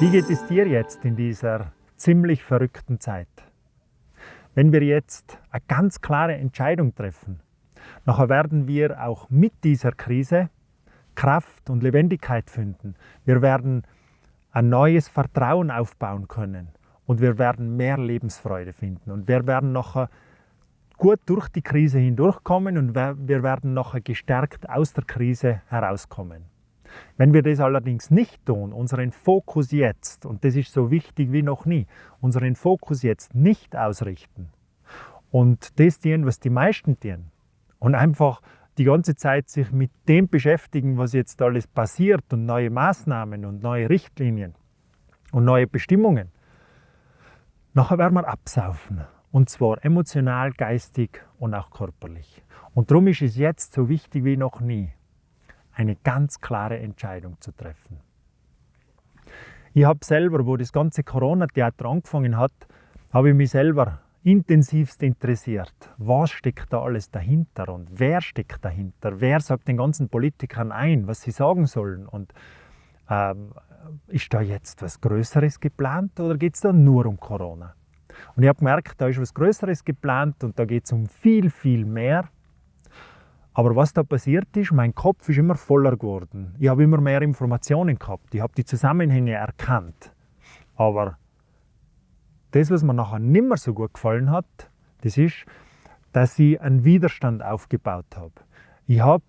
Wie geht es dir jetzt in dieser ziemlich verrückten Zeit? Wenn wir jetzt eine ganz klare Entscheidung treffen, nachher werden wir auch mit dieser Krise Kraft und Lebendigkeit finden. Wir werden ein neues Vertrauen aufbauen können und wir werden mehr Lebensfreude finden und wir werden nachher gut durch die Krise hindurchkommen und wir werden nachher gestärkt aus der Krise herauskommen. Wenn wir das allerdings nicht tun, unseren Fokus jetzt, und das ist so wichtig wie noch nie, unseren Fokus jetzt nicht ausrichten und das tun, was die meisten tun, und einfach die ganze Zeit sich mit dem beschäftigen, was jetzt alles passiert und neue Maßnahmen und neue Richtlinien und neue Bestimmungen, nachher werden wir absaufen. Und zwar emotional, geistig und auch körperlich. Und darum ist es jetzt so wichtig wie noch nie, eine ganz klare Entscheidung zu treffen. Ich habe selber, wo das ganze Corona-Theater angefangen hat, habe ich mich selber intensivst interessiert. Was steckt da alles dahinter und wer steckt dahinter? Wer sagt den ganzen Politikern ein, was sie sagen sollen? Und ähm, ist da jetzt was Größeres geplant oder geht es da nur um Corona? Und ich habe gemerkt, da ist was Größeres geplant und da geht es um viel, viel mehr aber was da passiert ist, mein Kopf ist immer voller geworden. Ich habe immer mehr Informationen gehabt. Ich habe die Zusammenhänge erkannt. Aber das, was mir nachher nicht mehr so gut gefallen hat, das ist, dass ich einen Widerstand aufgebaut habe. Ich habe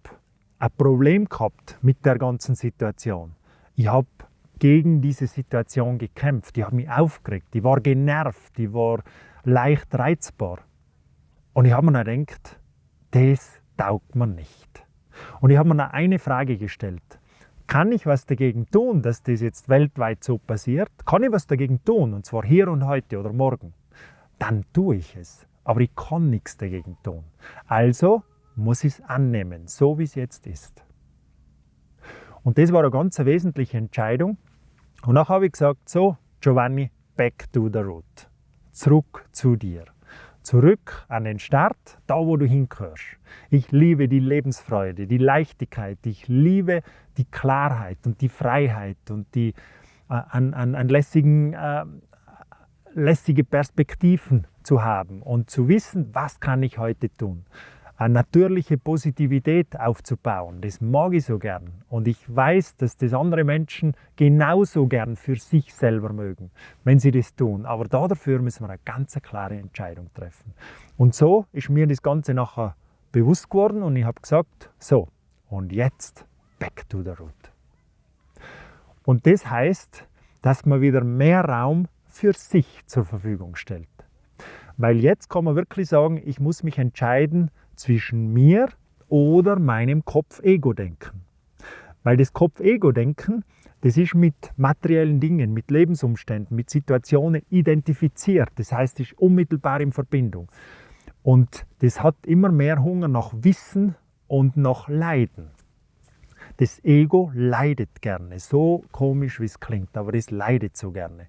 ein Problem gehabt mit der ganzen Situation. Ich habe gegen diese Situation gekämpft. Ich habe mich aufgeregt. Ich war genervt. Ich war leicht reizbar. Und ich habe mir gedacht, das taugt mir nicht. Und ich habe mir noch eine Frage gestellt. Kann ich was dagegen tun, dass das jetzt weltweit so passiert? Kann ich was dagegen tun, und zwar hier und heute oder morgen? Dann tue ich es. Aber ich kann nichts dagegen tun. Also muss ich es annehmen, so wie es jetzt ist. Und das war eine ganz wesentliche Entscheidung. Und dann habe ich gesagt, so, Giovanni, back to the root. Zurück zu dir zurück an den Start, da wo du hingehörst. Ich liebe die Lebensfreude, die Leichtigkeit, ich liebe die Klarheit und die Freiheit und die äh, an, an, an lässigen, äh, lässige Perspektiven zu haben und zu wissen, was kann ich heute tun eine natürliche Positivität aufzubauen. Das mag ich so gern. Und ich weiß, dass das andere Menschen genauso gern für sich selber mögen, wenn sie das tun. Aber dafür müssen wir eine ganz klare Entscheidung treffen. Und so ist mir das Ganze nachher bewusst geworden und ich habe gesagt, so, und jetzt back to the root. Und das heißt, dass man wieder mehr Raum für sich zur Verfügung stellt. Weil jetzt kann man wirklich sagen, ich muss mich entscheiden, zwischen mir oder meinem Kopf-Ego-Denken. Weil das Kopf-Ego-Denken, das ist mit materiellen Dingen, mit Lebensumständen, mit Situationen identifiziert. Das heißt, es ist unmittelbar in Verbindung. Und das hat immer mehr Hunger nach Wissen und nach Leiden. Das Ego leidet gerne, so komisch wie es klingt, aber es leidet so gerne.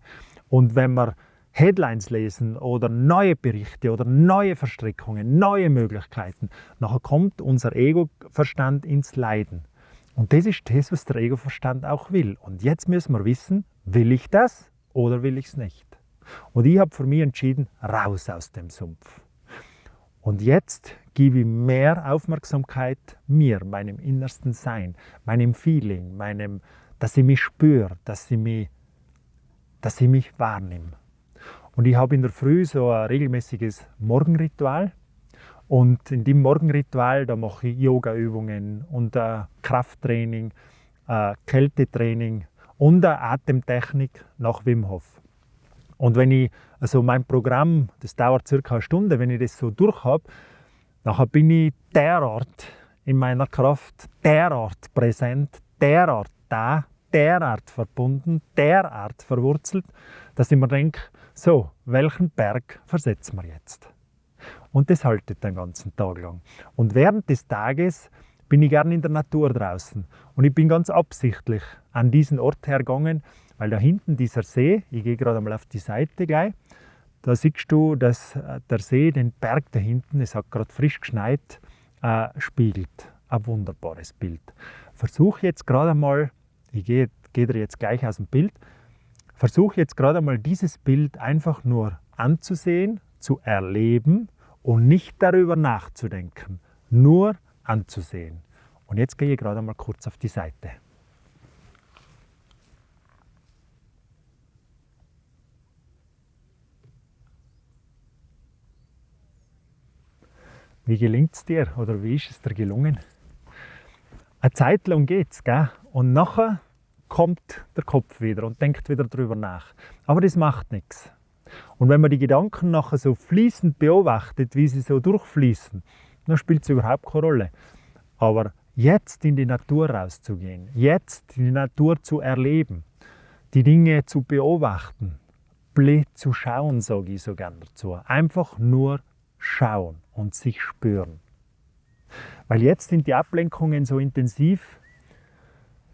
Und wenn man Headlines lesen oder neue Berichte oder neue Verstrickungen, neue Möglichkeiten. Nachher kommt unser Ego-Verstand ins Leiden. Und das ist das, was der Ego-Verstand auch will. Und jetzt müssen wir wissen, will ich das oder will ich es nicht? Und ich habe für mich entschieden, raus aus dem Sumpf. Und jetzt gebe ich mehr Aufmerksamkeit mir, meinem innersten Sein, meinem Feeling, meinem, dass ich mich spüre, dass ich mich, dass ich mich wahrnehme. Und ich habe in der Früh so ein regelmäßiges Morgenritual. Und in dem Morgenritual, da mache ich Yoga-Übungen und äh, Krafttraining, äh, Kältetraining und eine Atemtechnik nach Wim Hof. Und wenn ich, also mein Programm, das dauert circa eine Stunde, wenn ich das so durch habe, nachher bin ich derart in meiner Kraft, derart präsent, derart da, derart verbunden, derart verwurzelt, dass ich mir denke, so, welchen Berg versetzen wir jetzt? Und das haltet den ganzen Tag lang. Und während des Tages bin ich gerne in der Natur draußen. Und ich bin ganz absichtlich an diesen Ort hergegangen, weil da hinten dieser See, ich gehe gerade einmal auf die Seite gleich, da siehst du, dass äh, der See den Berg da hinten, es hat gerade frisch geschneit, äh, spiegelt. ein wunderbares Bild. Versuch jetzt gerade mal, ich gehe, gehe dir jetzt gleich aus dem Bild, versuch jetzt gerade mal dieses Bild einfach nur anzusehen, zu erleben und nicht darüber nachzudenken, nur anzusehen. Und jetzt gehe ich gerade mal kurz auf die Seite. Wie gelingt es dir oder wie ist es dir gelungen? Eine Zeit lang geht's, gell? Und nachher kommt der Kopf wieder und denkt wieder darüber nach. Aber das macht nichts. Und wenn man die Gedanken nachher so fließend beobachtet, wie sie so durchfließen, dann spielt es überhaupt keine Rolle. Aber jetzt in die Natur rauszugehen, jetzt die Natur zu erleben, die Dinge zu beobachten, blöd zu schauen, sage ich so gerne dazu. Einfach nur schauen und sich spüren. Weil jetzt sind die Ablenkungen so intensiv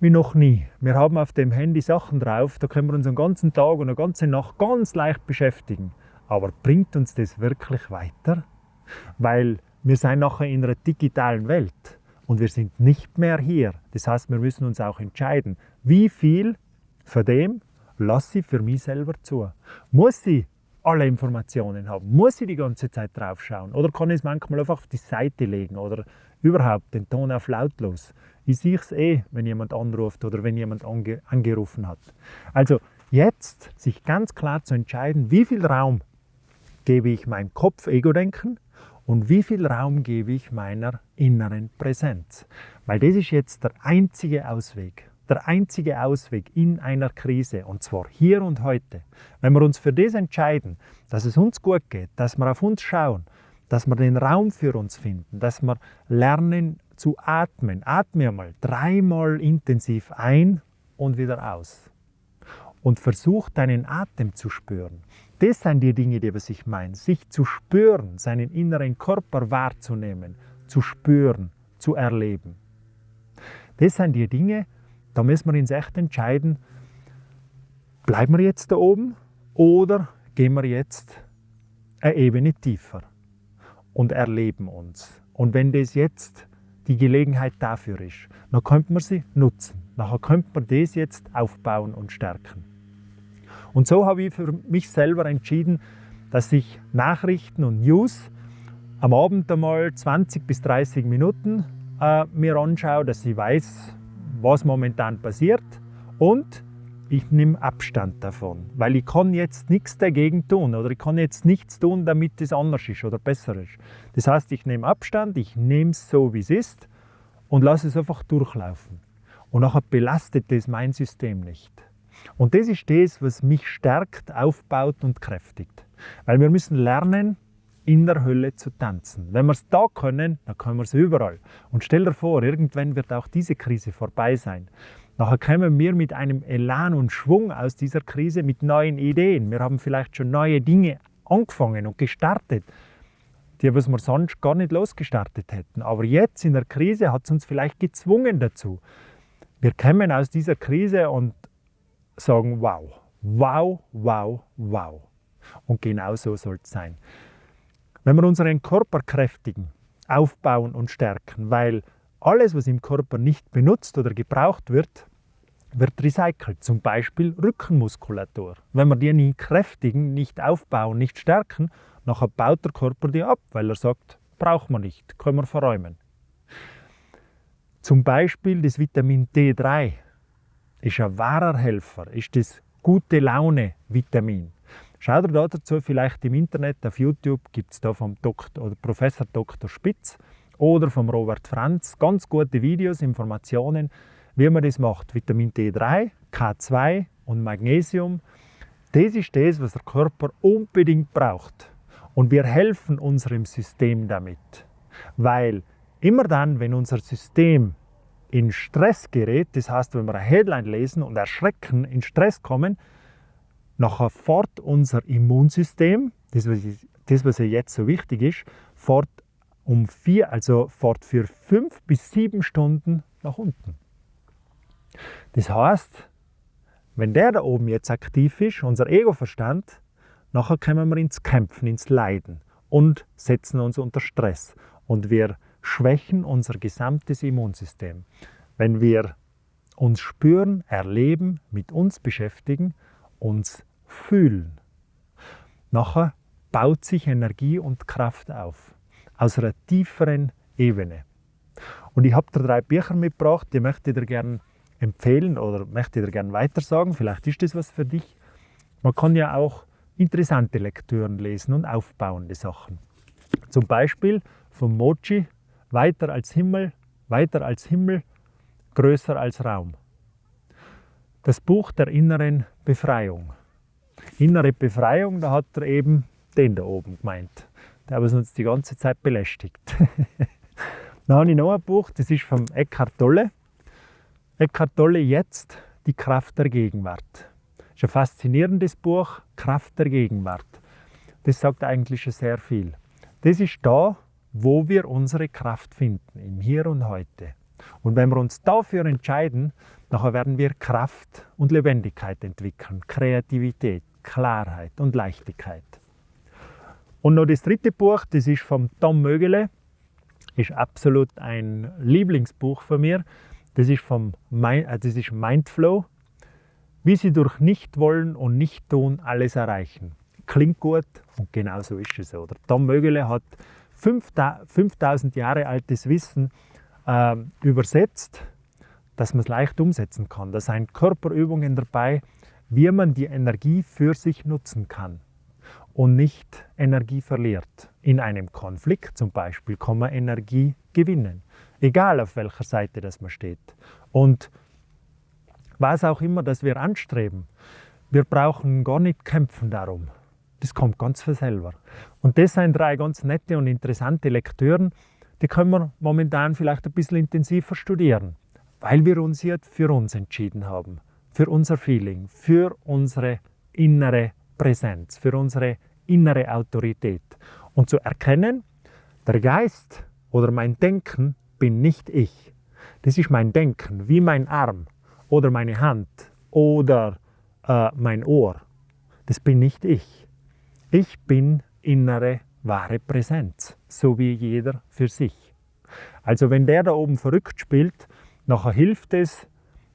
wie noch nie. Wir haben auf dem Handy Sachen drauf, da können wir uns den ganzen Tag und eine ganze Nacht ganz leicht beschäftigen. Aber bringt uns das wirklich weiter? Weil wir sind nachher in einer digitalen Welt und wir sind nicht mehr hier. Das heißt, wir müssen uns auch entscheiden, wie viel von dem lasse ich für mich selber zu. Muss ich alle Informationen haben? Muss ich die ganze Zeit drauf schauen? Oder kann ich es manchmal einfach auf die Seite legen oder überhaupt den Ton auf lautlos? Ich sehe es eh, wenn jemand anruft oder wenn jemand ange angerufen hat. Also jetzt sich ganz klar zu entscheiden, wie viel Raum gebe ich meinem Kopf-Ego-Denken und wie viel Raum gebe ich meiner inneren Präsenz. Weil das ist jetzt der einzige Ausweg der einzige Ausweg in einer Krise, und zwar hier und heute. Wenn wir uns für das entscheiden, dass es uns gut geht, dass wir auf uns schauen, dass wir den Raum für uns finden, dass wir lernen zu atmen. Atme einmal dreimal intensiv ein und wieder aus. Und versuch deinen Atem zu spüren. Das sind die Dinge, die was ich meine. Sich zu spüren, seinen inneren Körper wahrzunehmen, zu spüren, zu erleben. Das sind die Dinge, da müssen wir uns echt entscheiden, bleiben wir jetzt da oben oder gehen wir jetzt eine Ebene tiefer und erleben uns. Und wenn das jetzt die Gelegenheit dafür ist, dann könnte man sie nutzen. Nachher könnte man das jetzt aufbauen und stärken. Und so habe ich für mich selber entschieden, dass ich Nachrichten und News am Abend einmal 20 bis 30 Minuten äh, mir anschaue, dass ich weiß, was momentan passiert und ich nehme Abstand davon, weil ich kann jetzt nichts dagegen tun oder ich kann jetzt nichts tun, damit es anders ist oder besser ist. Das heißt, ich nehme Abstand, ich nehme es so, wie es ist und lasse es einfach durchlaufen. Und nachher belastet das mein System nicht. Und das ist das, was mich stärkt, aufbaut und kräftigt. Weil wir müssen lernen, in der Hölle zu tanzen. Wenn wir es da können, dann können wir es überall. Und stell dir vor, irgendwann wird auch diese Krise vorbei sein. Nachher kommen wir mit einem Elan und Schwung aus dieser Krise mit neuen Ideen. Wir haben vielleicht schon neue Dinge angefangen und gestartet, die was wir sonst gar nicht losgestartet hätten. Aber jetzt in der Krise hat es uns vielleicht gezwungen dazu. Wir kommen aus dieser Krise und sagen, wow, wow, wow, wow. Und genau so soll es sein. Wenn wir unseren Körper kräftigen, aufbauen und stärken, weil alles, was im Körper nicht benutzt oder gebraucht wird, wird recycelt. Zum Beispiel Rückenmuskulatur. Wenn wir die nicht kräftigen, nicht aufbauen, nicht stärken, nachher baut der Körper die ab, weil er sagt, braucht man nicht, können wir verräumen. Zum Beispiel das Vitamin D3 ist ein wahrer Helfer, ist das gute Laune Vitamin. Schau dir dazu vielleicht im Internet, auf YouTube gibt es da vom Dr. oder Professor Dr. Spitz oder vom Robert Franz ganz gute Videos, Informationen, wie man das macht. Vitamin D3, K2 und Magnesium. Das ist das, was der Körper unbedingt braucht. Und wir helfen unserem System damit. Weil immer dann, wenn unser System in Stress gerät, das heißt, wenn wir eine Headline lesen und erschrecken, in Stress kommen, Nachher fährt unser Immunsystem, das was, das, was jetzt so wichtig ist, fährt um vier, also fährt für fünf bis sieben Stunden nach unten. Das heißt, wenn der da oben jetzt aktiv ist, unser Ego-Verstand, nachher kommen wir ins Kämpfen, ins Leiden und setzen uns unter Stress. Und wir schwächen unser gesamtes Immunsystem. Wenn wir uns spüren, erleben, mit uns beschäftigen, uns fühlen. Nachher baut sich Energie und Kraft auf, aus einer tieferen Ebene. Und ich habe dir drei Bücher mitgebracht, die möchte ich dir gerne empfehlen oder möchte ich dir gerne weitersagen. Vielleicht ist das was für dich. Man kann ja auch interessante Lektüren lesen und aufbauende Sachen. Zum Beispiel von Mochi, weiter als Himmel, weiter als Himmel, größer als Raum. Das Buch der inneren Befreiung. Innere Befreiung, da hat er eben den da oben gemeint, der was uns die ganze Zeit belästigt. Dann habe ich noch ein Buch, das ist von Eckhart Tolle. Eckhart Tolle jetzt, die Kraft der Gegenwart. Das ist ein faszinierendes Buch, Kraft der Gegenwart. Das sagt eigentlich schon sehr viel. Das ist da, wo wir unsere Kraft finden, im Hier und Heute. Und wenn wir uns dafür entscheiden, nachher werden wir Kraft und Lebendigkeit entwickeln, Kreativität, Klarheit und Leichtigkeit. Und noch das dritte Buch, das ist von Tom Mögele, ist absolut ein Lieblingsbuch von mir. Das ist, vom, äh, das ist Mindflow, wie Sie durch Nichtwollen und Nichttun alles erreichen. Klingt gut und genau so ist es. Oder? Tom Mögele hat 5000 Jahre altes Wissen äh, übersetzt, dass man es leicht umsetzen kann. Da sind Körperübungen dabei, wie man die Energie für sich nutzen kann und nicht Energie verliert. In einem Konflikt zum Beispiel kann man Energie gewinnen, egal auf welcher Seite das man steht. Und was auch immer, das wir anstreben, wir brauchen gar nicht kämpfen darum. Das kommt ganz von selber. Und das sind drei ganz nette und interessante Lektüren, die können wir momentan vielleicht ein bisschen intensiver studieren, weil wir uns jetzt für uns entschieden haben, für unser Feeling, für unsere innere Präsenz, für unsere innere Autorität. Und zu erkennen, der Geist oder mein Denken bin nicht ich. Das ist mein Denken, wie mein Arm oder meine Hand oder äh, mein Ohr. Das bin nicht ich. Ich bin innere wahre Präsenz, so wie jeder für sich. Also wenn der da oben verrückt spielt, nachher hilft es,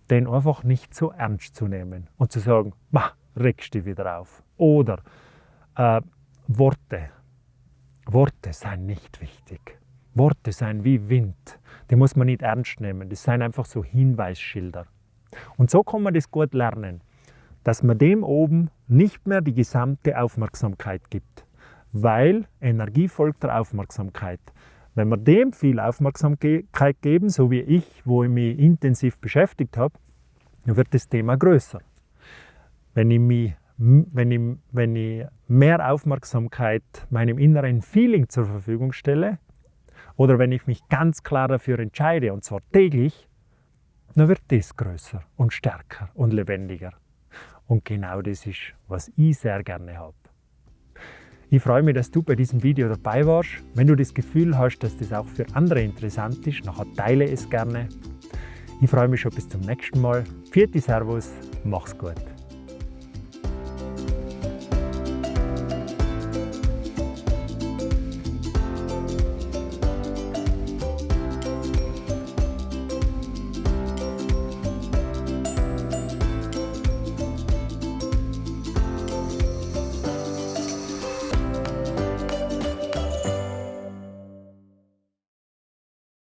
den einfach nicht so ernst zu nehmen und zu sagen, ma, regst dich wieder auf. Oder äh, Worte. Worte seien nicht wichtig. Worte seien wie Wind. Die muss man nicht ernst nehmen. Das seien einfach so Hinweisschilder. Und so kann man das gut lernen, dass man dem oben nicht mehr die gesamte Aufmerksamkeit gibt, weil Energie folgt der Aufmerksamkeit. Wenn wir dem viel Aufmerksamkeit geben, so wie ich, wo ich mich intensiv beschäftigt habe, dann wird das Thema größer. Wenn ich, mich, wenn ich, wenn ich mehr Aufmerksamkeit meinem inneren Feeling zur Verfügung stelle, oder wenn ich mich ganz klar dafür entscheide, und zwar täglich, dann wird das größer und stärker und lebendiger. Und genau das ist, was ich sehr gerne habe. Ich freue mich, dass du bei diesem Video dabei warst. Wenn du das Gefühl hast, dass das auch für andere interessant ist, nachher teile es gerne. Ich freue mich schon bis zum nächsten Mal. Vierte Servus, mach's gut.